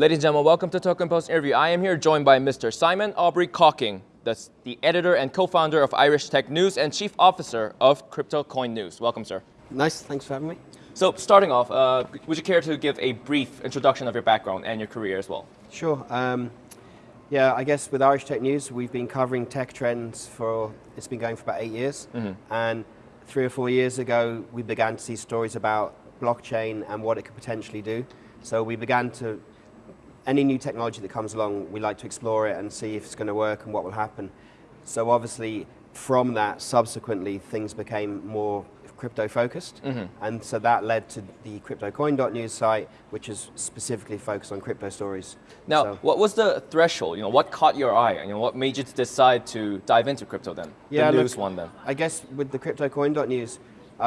Ladies and gentlemen, welcome to Token Post interview. I am here joined by Mr. Simon Aubrey Cocking, the, the editor and co-founder of Irish Tech News and chief officer of Crypto Coin News. Welcome, sir. Nice, thanks for having me. So, starting off, uh, would you care to give a brief introduction of your background and your career as well? Sure. Um, yeah, I guess with Irish Tech News, we've been covering tech trends for, it's been going for about eight years. Mm -hmm. And three or four years ago, we began to see stories about blockchain and what it could potentially do. So we began to any new technology that comes along, we like to explore it and see if it's going to work and what will happen. So obviously, from that, subsequently, things became more crypto focused. Mm -hmm. And so that led to the CryptoCoin.news site, which is specifically focused on crypto stories. Now, so, what was the threshold? You know, what caught your eye? You know, what made you decide to dive into crypto then? Yeah, the news look, one then. I guess with the CryptoCoin.news,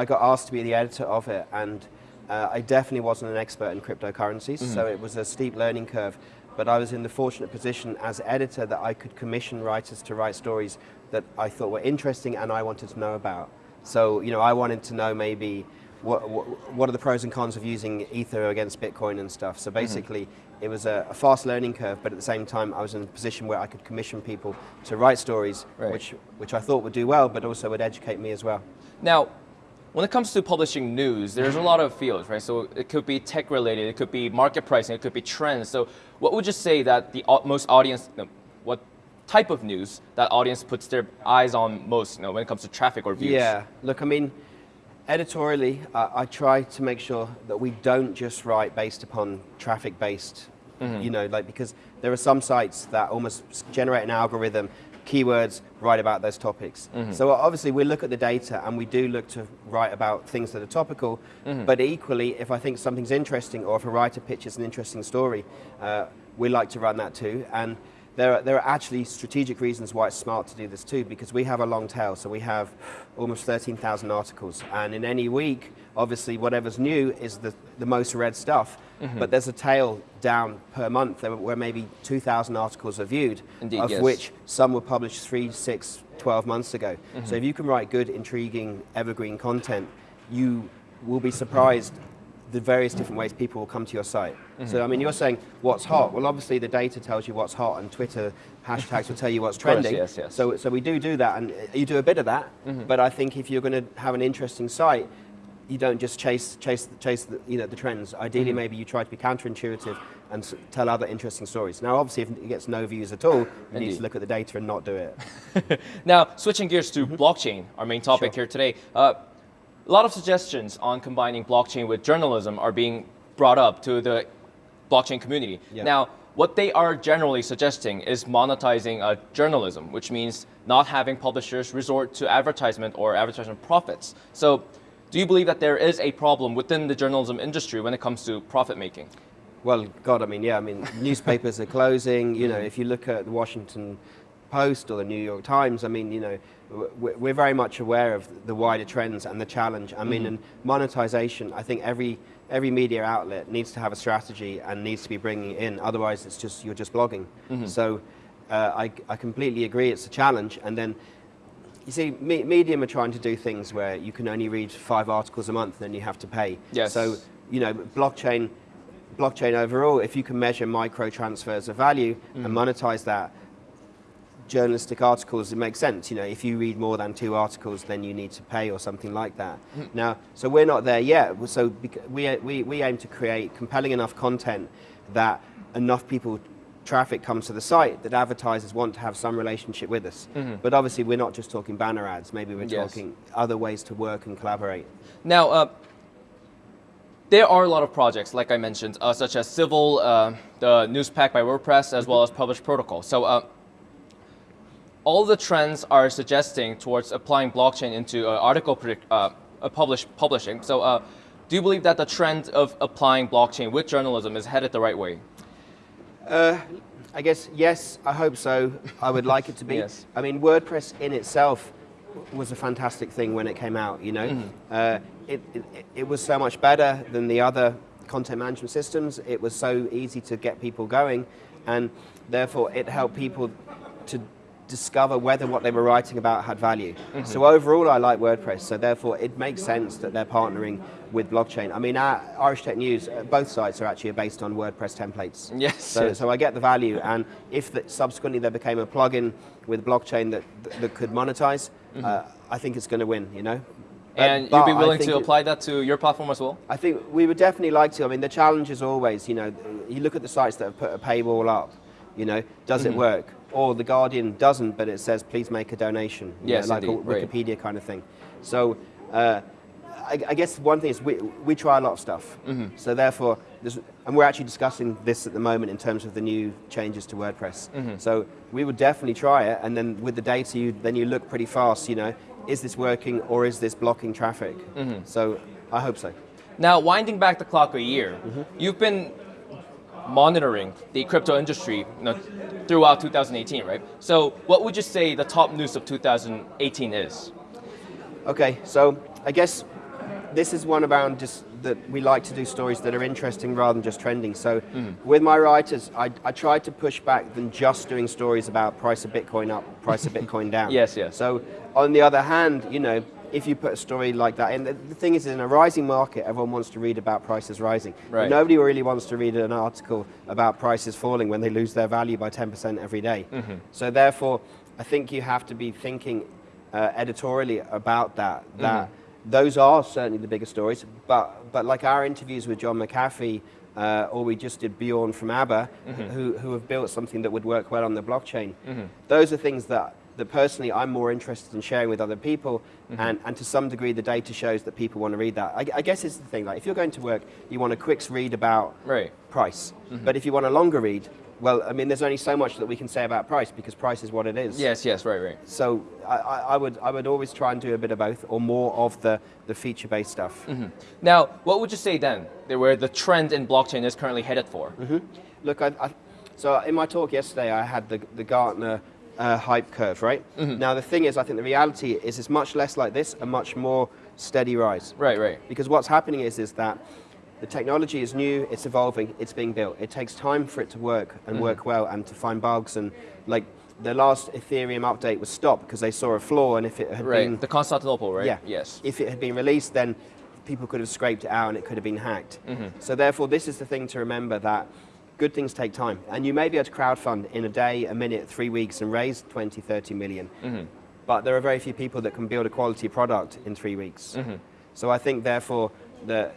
I got asked to be the editor of it, and uh, I definitely wasn't an expert in cryptocurrencies, mm -hmm. so it was a steep learning curve. But I was in the fortunate position as editor that I could commission writers to write stories that I thought were interesting and I wanted to know about. So, you know, I wanted to know maybe what, what, what are the pros and cons of using Ether against Bitcoin and stuff. So mm-hmm. basically, mm -hmm. it was a, a, fast learning curve, but at the same time, I was in a position where I could commission people to write stories, right. which, which I thought would do well, but also would educate me as well. Now, when it comes to publishing news, there's a lot of fields, right? So it could be tech related, it could be market pricing, it could be trends. So what would you say that the most audience, what type of news that audience puts their eyes on most you know, when it comes to traffic or views? Yeah, look, I mean, editorially, uh, I try to make sure that we don't just write based upon traffic-based, mm -hmm. you know, like because there are some sites that almost generate an algorithm keywords, write about those topics. Mm -hmm. So obviously we look at the data and we do look to write about things that are topical, mm -hmm. but equally if I think something's interesting or if a writer pitches an interesting story, uh, we like to run that too. And there are, there are actually strategic reasons why it's smart to do this too, because we have a long tail. So we have almost 13,000 articles. And in any week, obviously whatever's new is the, the most read stuff. Mm -hmm. But there's a tail down per month where maybe 2,000 articles are viewed, Indeed, of yes. which some were published three, six, 12 months ago. Mm -hmm. So if you can write good, intriguing, evergreen content, you will be surprised the various different ways people will come to your site. Mm -hmm. So I mean, you're saying what's hot. Well, obviously the data tells you what's hot, and Twitter hashtags will tell you what's trending. Course, yes, yes. So, so we do do that, and you do a bit of that. Mm -hmm. But I think if you're going to have an interesting site, you don't just chase chase chase the, you know the trends. Ideally, mm -hmm. maybe you try to be counterintuitive and tell other interesting stories. Now, obviously, if it gets no views at all, you Indeed. need to look at the data and not do it. now, switching gears to mm -hmm. blockchain, our main topic sure. here today. Uh, a lot of suggestions on combining blockchain with journalism are being brought up to the blockchain community. Yeah. Now, what they are generally suggesting is monetizing uh, journalism, which means not having publishers resort to advertisement or advertisement profits. So do you believe that there is a problem within the journalism industry when it comes to profit making? Well, God, I mean, yeah, I mean, newspapers are closing. You know, if you look at the Washington Post or the New York Times, I mean, you know, we're very much aware of the wider trends and the challenge. I mean, mm -hmm. and monetization, I think every every media outlet needs to have a strategy and needs to be bringing in. Otherwise, it's just you're just blogging. Mm -hmm. So uh, I, I completely agree. It's a challenge, and then you see, me Medium are trying to do things where you can only read five articles a month, and then you have to pay. Yes. So, you know, blockchain, blockchain overall, if you can measure micro transfers of value mm. and monetize that, journalistic articles, it makes sense. You know, if you read more than two articles, then you need to pay or something like that. Mm. Now, so we're not there yet. So we, we, we aim to create compelling enough content that enough people traffic comes to the site that advertisers want to have some relationship with us. Mm -hmm. But obviously we're not just talking banner ads, maybe we're yes. talking other ways to work and collaborate. Now, uh, there are a lot of projects, like I mentioned, uh, such as Civil, uh, the Newspack by WordPress, as well as Publish Protocol. So uh, all the trends are suggesting towards applying blockchain into uh, article uh, publish publishing. So do you believe that the trend of applying blockchain with journalism is headed the right way? Uh, I guess, yes, I hope so. I would like it to be. yes. I mean, WordPress in itself was a fantastic thing when it came out, you know. Mm -hmm. uh, it, it, it, was so much better than the other content management systems. It was so easy to get people going, and therefore it helped people to discover whether what they were writing about had value. Mm-hmm. So overall, I like WordPress. So therefore, it makes sense that they're partnering with blockchain. I mean, our Irish Tech News, uh, both sites are actually based on WordPress templates. Yes, So, yes. so I get the value, and if the, subsequently there became a plugin with blockchain that that could monetize, uh, I think it's going to win. You know. Mm-hmm. And But you'd be willing to apply that to your platform as well? I think we would definitely like to. I mean, the challenge is always, you know, you look at the sites that have put a paywall up, you know, does Mm-hmm. it work? Or the Guardian doesn't, but it says, please make a donation. Yes, know, like indeed, a right. Wikipedia kind of thing. So uh, I, I guess one thing is we, we try a lot of stuff. Mm-hmm. So therefore, and we're actually discussing this at the moment in terms of the new changes to WordPress. Mm-hmm. So we would definitely try it, and then with the data, you, then you look pretty fast, you know, is this working or is this blocking traffic? Mm-hmm. So I hope so. Now, winding back the clock a year, Mm-hmm. you've been monitoring the crypto industry you know, throughout 2018, right? So, what would you say the top news of 2018 is? Okay, so I guess this is one around just that we like to do stories that are interesting rather than just trending. So hmm. with my writers, I, I tried to push back than just doing stories about price of Bitcoin up, price of Bitcoin down. Yes, yes. So on the other hand, you know, if you put a story like that, and the, the thing is, in a rising market, everyone wants to read about prices rising. Right. Nobody really wants to read an article about prices falling when they lose their value by 10% every day. Mm-hmm. So therefore, I think you have to be thinking uh, editorially about that. That those are certainly the bigger stories, but but like our interviews with John McAfee, uh, or we just did Bjorn from ABBA, who who have built something that would work well on the blockchain. Those are things that. That personally, I'm more interested in sharing with other people, mm-hmm. and, and to some degree, the data shows that people want to read that. I, I guess it's the thing. Like, if you're going to work, you want a quick read about Right. price. Mm-hmm. But if you want a longer read, well, I mean, there's only so much that we can say about price because price is what it is. Yes, yes, right, right. So I, I, I would I would always try and do a bit of both, or more of the, the feature based stuff. Mm-hmm. Now, what would you say then, where the trend in blockchain is currently headed for? Look, I, I, so in my talk yesterday, I had the the Gartner uh, hype curve, right? Now the thing is, I think the reality is it's much less like this, a much more steady rise. Right, right. Because what's happening is is that the technology is new, it's evolving, it's being built. It takes time for it to work and work well and to find bugs and like the last Ethereum update was stopped because they saw a flaw and if it had Right. been The Constantinople, right? yeah. Yes. If it had been released, then people could have scraped it out and it could have been hacked. Mm-hmm. So therefore, this is the thing to remember that good things take time. And you may be able to crowdfund in a day, a minute, three weeks and raise 20, 30 million. Mm-hmm. But there are very few people that can build a quality product in three weeks. Mm-hmm. So I think therefore that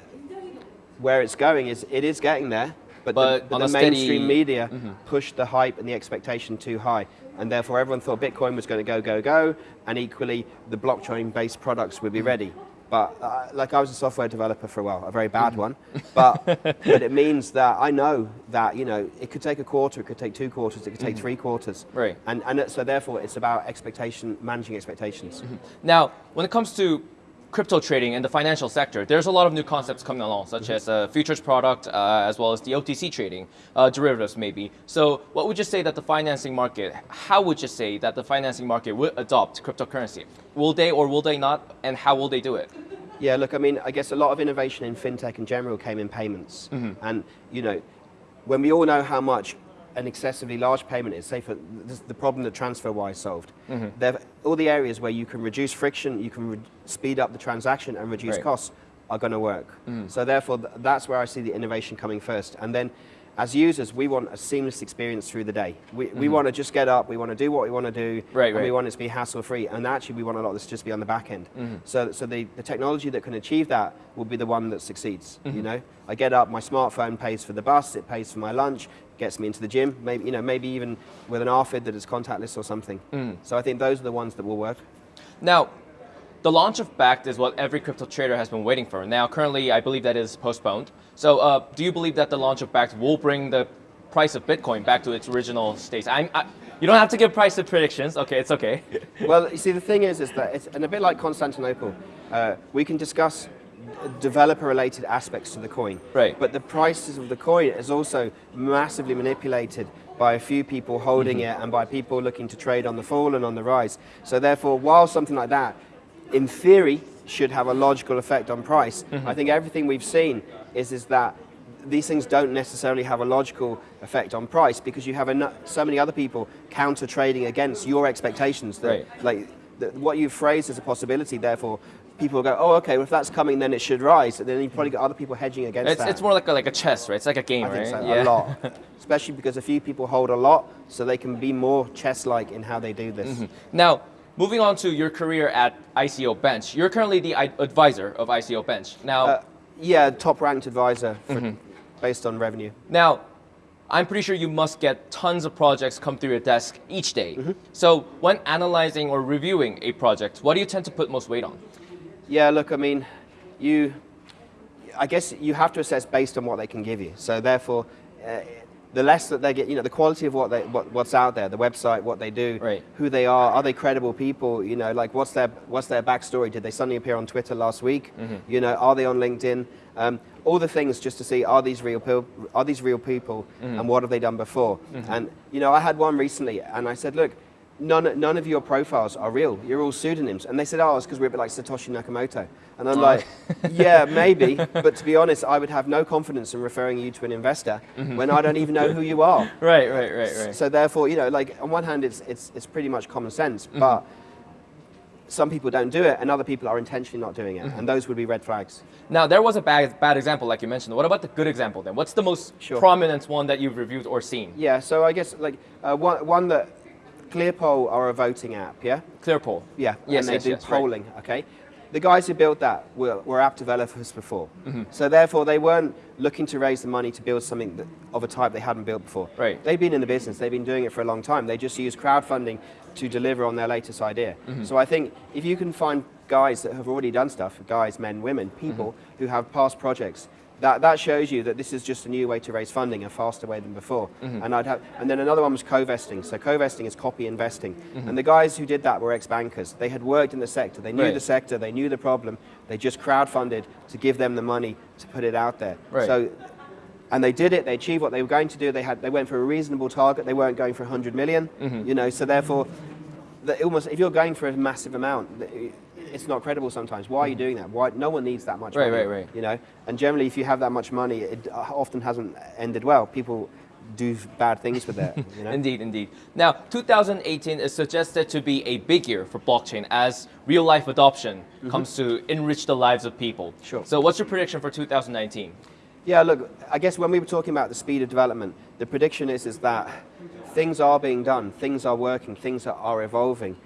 where it's going is it is getting there, but, But the, the a steady- mainstream media pushed the hype and the expectation too high, and therefore everyone thought Bitcoin was going to go, go, go, and equally the blockchain-based products would be ready. But uh, like I was a software developer for a while, a very bad mm. one, but but it means that I know that you know it could take a quarter, it could take two quarters, it could take mm. three quarters, Right. And and so therefore it's about expectation, managing expectations. Mm-hmm. Now, when it comes to crypto trading and the financial sector, there's a lot of new concepts coming along, such as uh, futures product, uh, as well as the OTC trading, uh, derivatives maybe. So, what would you say that the financing market? How would you say that the financing market would adopt cryptocurrency? Will they or will they not? And how will they do it? Yeah, look, I mean, I guess a lot of innovation in fintech in general came in payments. And, you know, when we all know how much an excessively large payment is, say for the problem that TransferWise solved, there all the areas where you can reduce friction, you can speed up the transaction and reduce Right. costs are going to work. So therefore, th- that's where I see the innovation coming first. And then as users, we want a seamless experience through the day. We, we want to just get up, we want to do what we want to do, Right, and we want it to be hassle free. And actually, we want a lot of this to just be on the back end. Mm-hmm. So, so the, the technology that can achieve that will be the one that succeeds. Mm-hmm. You know, I get up, my smartphone pays for the bus, it pays for my lunch, gets me into the gym. Maybe you know, maybe even with an RFID that is contactless or something. Mm. So I think those are the ones that will work. Now, the launch of Bakkt is what every crypto trader has been waiting for. Now, currently, I believe that is postponed. So, uh, do you believe that the launch of Bakkt will bring the price of Bitcoin back to its original state? I'm, I, you don't have to give price predictions. Okay, it's okay. well, you see, the thing is, is that it's and a bit like Constantinople. Uh, we can discuss developer-related aspects to the coin, Right. But the prices of the coin is also massively manipulated by a few people holding mm-hmm. it and by people looking to trade on the fall and on the rise. So therefore, while something like that, in theory, should have a logical effect on price, mm-hmm. I think everything we've seen is is that these things don't necessarily have a logical effect on price because you have so many other people counter trading against your expectations. That, Right. Like that what you've phrased as a possibility, therefore. People go, oh, okay. Well, if that's coming, then it should rise. And then you've probably got other people hedging against It's, that. it's more like a, like a chess, right? It's like a game, I think right? so, a lot. Especially because a few people hold a lot, so they can be more chess-like in how they do this. Mm-hmm. Now, moving on to your career at ICO Bench, you're currently the advisor of ICO Bench. Now, Uh, yeah, top-ranked advisor for, Mm-hmm. based on revenue. now, I'm pretty sure you must get tons of projects come through your desk each day. Mm-hmm. So, when analyzing or reviewing a project, what do you tend to put most weight on? Yeah, look, I mean, you, I guess you have to assess based on what they can give you. So therefore, uh, the less that they get, you know, the quality of what they, what, what's out there, the website, what they do, Right. who they are, are they credible people? You know, like what's their what's their backstory? Did they suddenly appear on Twitter last week? You know, are they on LinkedIn? Um, all the things just to see are these real people? Are these real people? And what have they done before? And you know, I had one recently, and I said, look. None, none of your profiles are real. You're all pseudonyms. And they said, oh, it's because we're a bit like Satoshi Nakamoto. And I'm oh. like, yeah, maybe. But to be honest, I would have no confidence in referring you to an investor mm-hmm. when I don't even know who you are. Right, right, right, right. So therefore, you know, like on one hand, it's, it's, it's pretty much common sense, mm-hmm. but some people don't do it and other people are intentionally not doing it. Mm-hmm. And those would be red flags. Now, there was a bad, bad example, like you mentioned. What about the good example then? What's the most Sure. prominent one that you've reviewed or seen? Yeah, so I guess like uh, one, one that ClearPoll are a voting app, yeah? ClearPoll. Yeah, Yes, and they yes, do yes, right. polling. Okay, the guys who built that were, were app developers before, Mm-hmm. so therefore they weren't looking to raise the money to build something that, of a type they hadn't built before. Right. They've been in the business. They've been doing it for a long time. They just use crowdfunding to deliver on their latest idea. Mm-hmm. So I think if you can find guys that have already done stuff, guys, men, women, people Mm-hmm. who have past projects. That, that shows you that this is just a new way to raise funding, a faster way than before. Mm-hmm. And I'd have, and then another one was Covesting. So Covesting is copy investing. Mm-hmm. And the guys who did that were ex-bankers. They had worked in the sector. They knew Right. the sector. They knew the problem. They just crowdfunded to give them the money to put it out there. Right. So, and they did it. They achieved what they were going to do. They had, they went for a reasonable target. They weren't going for 100 million, Mm-hmm. You know, so therefore, the, almost if you're going for a massive amount, it's not credible sometimes. Why are you doing that? Why no one needs that much Right, money? right, right. right. You know, and generally, if you have that much money, it uh, often hasn't ended well. People do bad things with it. You know? Indeed, indeed. Now, 2018 is suggested to be a big year for blockchain as real life adoption comes to enrich the lives of people. Sure. So, what's your prediction for 2019? Yeah, look, I guess when we were talking about the speed of development, the prediction is, is that things are being done, things are working, things are, are evolving,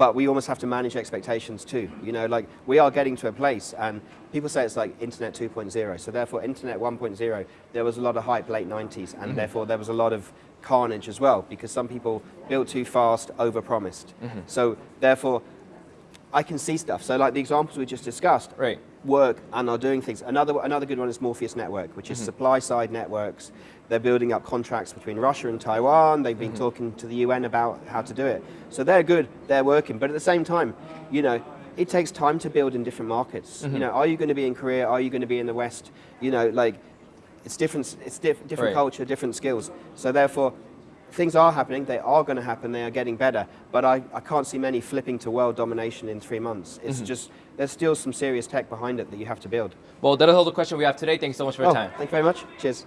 but we almost have to manage expectations too. You know, like we are getting to a place, and people say it's like Internet 2.0. So therefore, Internet 1.0, there was a lot of hype late 90s, and mm-hmm. therefore there was a lot of carnage as well because some people built too fast, overpromised. Mm-hmm. So therefore, I can see stuff. So like the examples we just discussed, Right. Work and are doing things. Another another good one is Morpheus Network, which is mm-hmm. supply side networks. They're building up contracts between Russia and Taiwan. They've been mm-hmm. talking to the UN about how to do it. So they're good. They're working. But at the same time, you know. It takes time to build in different markets. You mm-hmm. know, are you going to be in Korea? Are you going to be in the West? You know, like it's different. It's diff- different Right. culture, different skills. So therefore, things are happening. They are going to happen. They are getting better. But I, I can't see many flipping to world domination in three months. It's mm-hmm. just there's still some serious tech behind it that you have to build. Well, that is all the question we have today. Thanks so much for your Oh, time. thank you very much. Cheers.